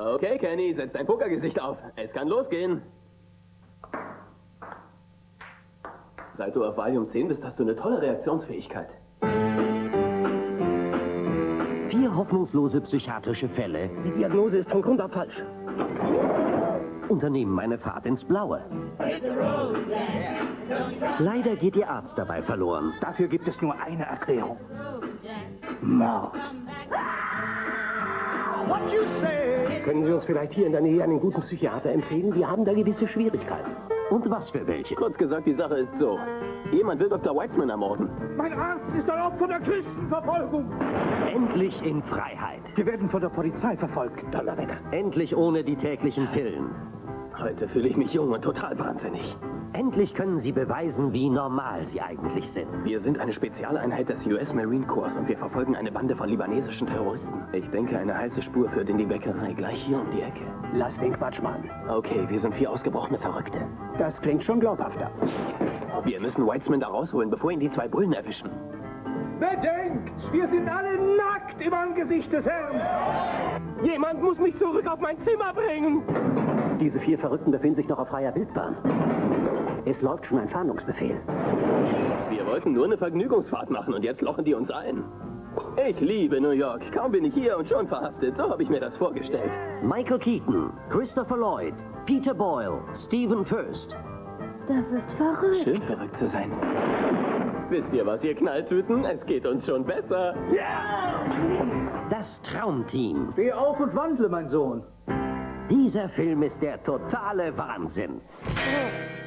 Okay, Kenny, setz dein Pokergesicht auf. Es kann losgehen. Seit du auf Valium 10 bist, hast du eine tolle Reaktionsfähigkeit. Vier hoffnungslose psychiatrische Fälle Die Diagnose ist von Grund auf falsch. unternehmen eine Fahrt ins Blaue. Leider geht ihr Arzt dabei verloren. Dafür gibt es nur eine Erklärung. Mord. Können Sie uns vielleicht hier in der Nähe einen guten Psychiater empfehlen? Wir haben da gewisse Schwierigkeiten. Und was für welche? Kurz gesagt, die Sache ist so. Jemand will Dr. Weitzman ermorden. Mein Arzt ist ein Opfer der Christenverfolgung. Endlich in Freiheit. Wir werden von der Polizei verfolgt. Donnerwetter. Endlich ohne die täglichen Pillen. Heute fühle ich mich jung und total wahnsinnig. Endlich können sie beweisen, wie normal sie eigentlich sind. Wir sind eine Spezialeinheit des US Marine Corps und wir verfolgen eine Bande von libanesischen Terroristen. Ich denke, eine heiße Spur führt in die Bäckerei, gleich hier um die Ecke. Lass den Quatsch machen. Okay, wir sind vier ausgebrochene Verrückte. Das klingt schon glaubhafter. Wir müssen Weitzman da rausholen, bevor ihn die zwei Bullen erwischen. Bedenkt, wir sind alle nackt im Angesicht des Herrn. Jemand muss mich zurück auf mein Zimmer bringen! Diese vier Verrückten befinden sich noch auf freier Wildbahn. Es läuft schon ein Fahndungsbefehl. Wir wollten nur eine Vergnügungsfahrt machen und jetzt lochen die uns ein. Ich liebe New York. Kaum bin ich hier und schon verhaftet. So habe ich mir das vorgestellt. Michael Keaton, Christopher Lloyd, Peter Boyle, Stephen Furst. Da wird's verrückt. Schön verrückt zu sein. Wisst ihr was, ihr Knalltüten? Es geht uns schon besser. Das Traumteam. Steh auf und wandle, mein Sohn. Dieser Film ist der totale Wahnsinn. Oh,